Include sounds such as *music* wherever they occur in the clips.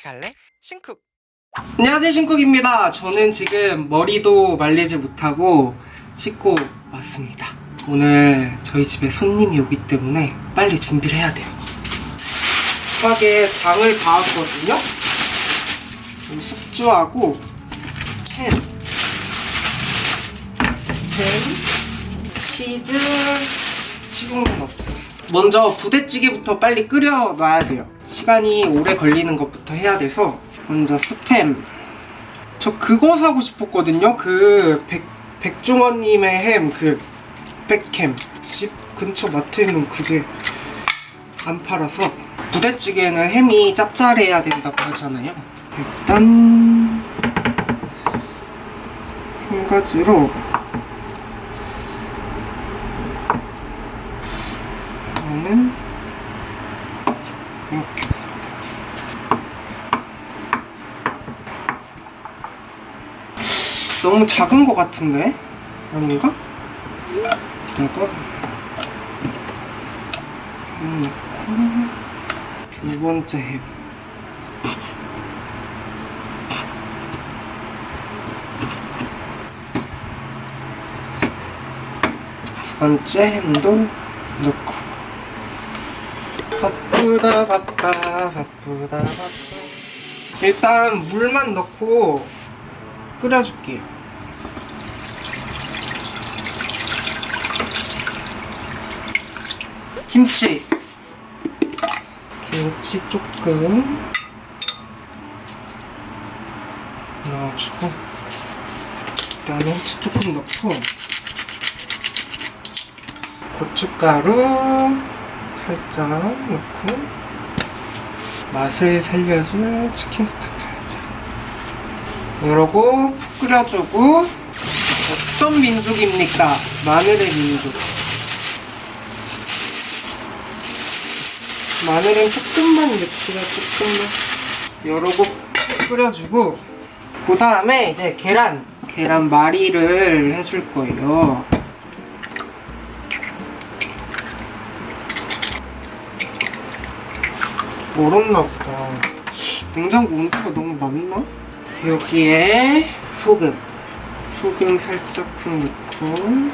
같이 갈래? 신쿡. 안녕하세요 신쿡입니다. 저는 지금 머리도 말리지 못하고 씻고 왔습니다. 오늘 저희 집에 손님이 오기 때문에 빨리 준비를 해야 돼요. 급하게 장을 봐왔거든요. 숙주하고 햄. 햄, 치즈, 식용유는 없어서. 먼저 부대찌개부터 빨리 끓여 놔야 돼요 시간이 오래 걸리는 것부터 해야 돼서 먼저 스팸. 저 그거 사고 싶었거든요. 그 백, 백종원님의 햄 그 백햄. 집 근처 마트에 있는 그게 안 팔아서 부대찌개는 햄이 짭짤해야 된다고 하잖아요. 일단 한 가지로 저는 이렇게 해서 너무 작은 것 같은데? 아닌가? 햄 넣고 두 번째 햄 두 번째 햄도 넣고. 바쁘다 바빠 바쁘다 바빠. 일단 물만 넣고 끓여줄게요 김치. 김치 조금 넣어주고 그다음에 후추 조금 넣고 고춧가루 살짝 넣고 맛을 살려줄 치킨 스톡 살짝. 이러고 푹 끓여주고 어떤 민족입니까? 마늘의 민족 마늘은 조금만 넣지가 조금만. 이러고 푹 끓여주고 그 다음에 이제 계란 계란말이를 해줄 거예요. 얼었나 보다. 냉장고 온도가 너무 낮나? 여기에 소금. 소금 살짝 푹 넣고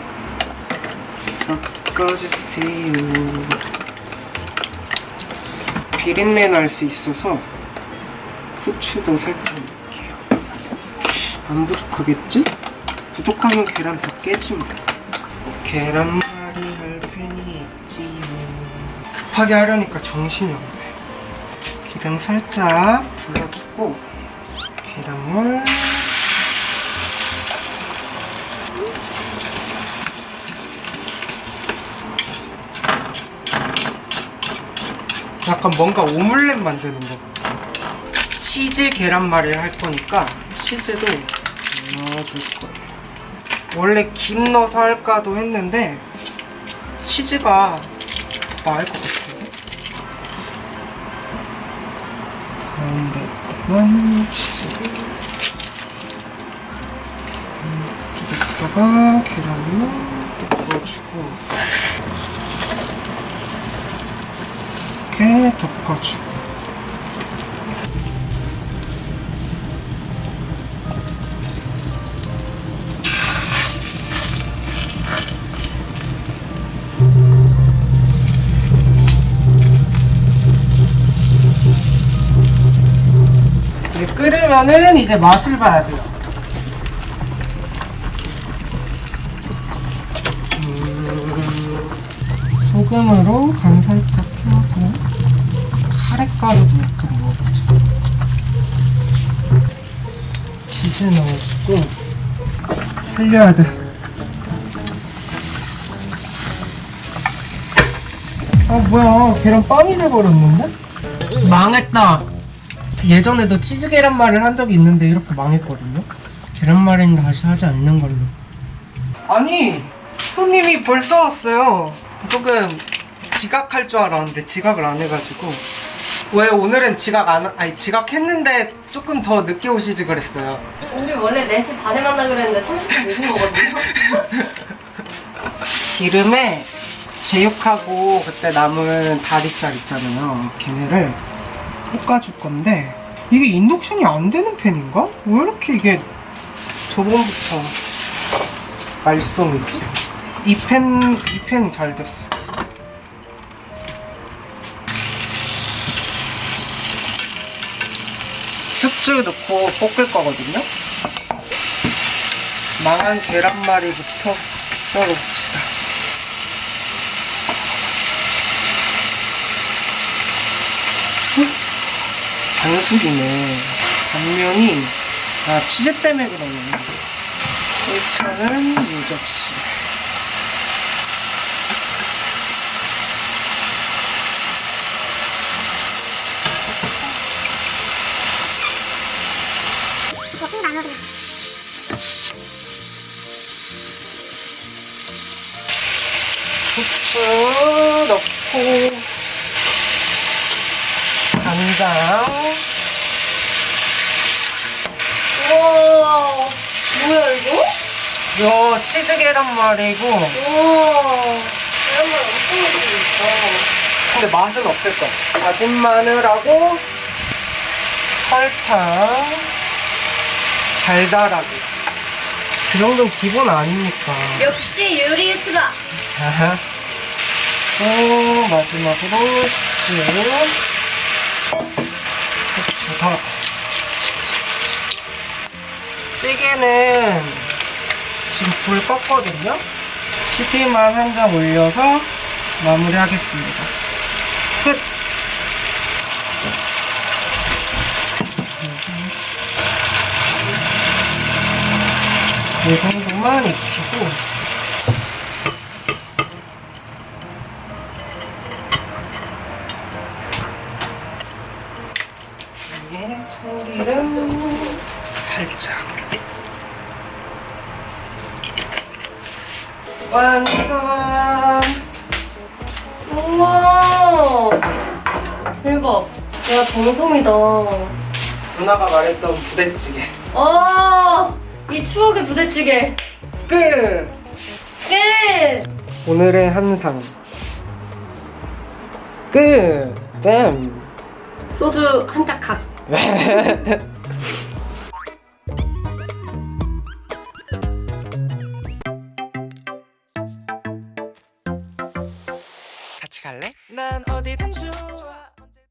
섞어주세요 비린내 날 수 있어서 후추도 살짝 넣을게요. 안 부족하겠지? 부족하면 계란 다 깨지 뭐 계란말이 할 팬이 있지요 급하게 하려니까 정신이 없네. 기름 살짝 둘러주고 계란물 약간 뭔가 오믈렛 만드는 거. 치즈 계란말이를 할 거니까 치즈도 넣어줄 거예요. 원래 김 넣어서 할까도 했는데 치즈가 더 나을 것 같아서 가운데다만 치즈를 이쪽에다가 계란을 또 부어주고 이렇게 덮어주고 끓으면은 이제 맛을 봐야 돼요. 음, 소금으로 간 살짝 카레가루도 약간 넣어보자. 치즈 넣어주고 살려야 돼. 아 뭐야 계란 빵이 돼버렸는데? 망했다. 예전에도 치즈 계란말이를 한 적이 있는데 이렇게 망했거든요. 계란말이는 다시 하지 않는 걸로. 아니 손님이 벌써 왔어요. 조금 지각할 줄 알았는데 지각을 안 해가지고 왜 오늘은 지각 안 아니 지각했는데 조금 더 늦게 오시지 그랬어요. 우리 원래 4시 반에 만나 그랬는데 30분 늦은 거거든요. *laughs* 기름에 제육하고 그때 남은 다리살 있잖아요. 걔네를 볶아줄 건데 이게 인덕션이 안 되는 팬인가? 왜 이렇게 이게 저번부터 말썽이지? 이 팬, 이 팬 잘 됐어. 숙주 넣고 볶을 거거든요. 망한 계란말이부터 썰어봅시다. 반숙이네. 단면이 아 치즈 때문에 그러네. 1차는 유접시. 후추 넣고 간장 우와. 뭐야, 이거? 요 치즈 계란말이고 우와. 계란말 엄청 맛있게 있다. 근데 맛은 없을 거야 다진 마늘하고 설탕 달달하게. 그 정도는 기본 아닙니까. 역시 요리 유튜버. 아하. 또 마지막으로 식주 후추 더 찌개는 지금 불 껐거든요? 치즈만 한 장 올려서 마무리하겠습니다. 끝 이 정도만 익히고 이게 참기름 살짝 완성 우와. 대박. 야, 정성이다. 누나가 말했던 부대찌개 아, 이 추억의 부대찌개. 끝 끝! 오늘의 한상 끝뱀 소주 한짝 각. *laughs*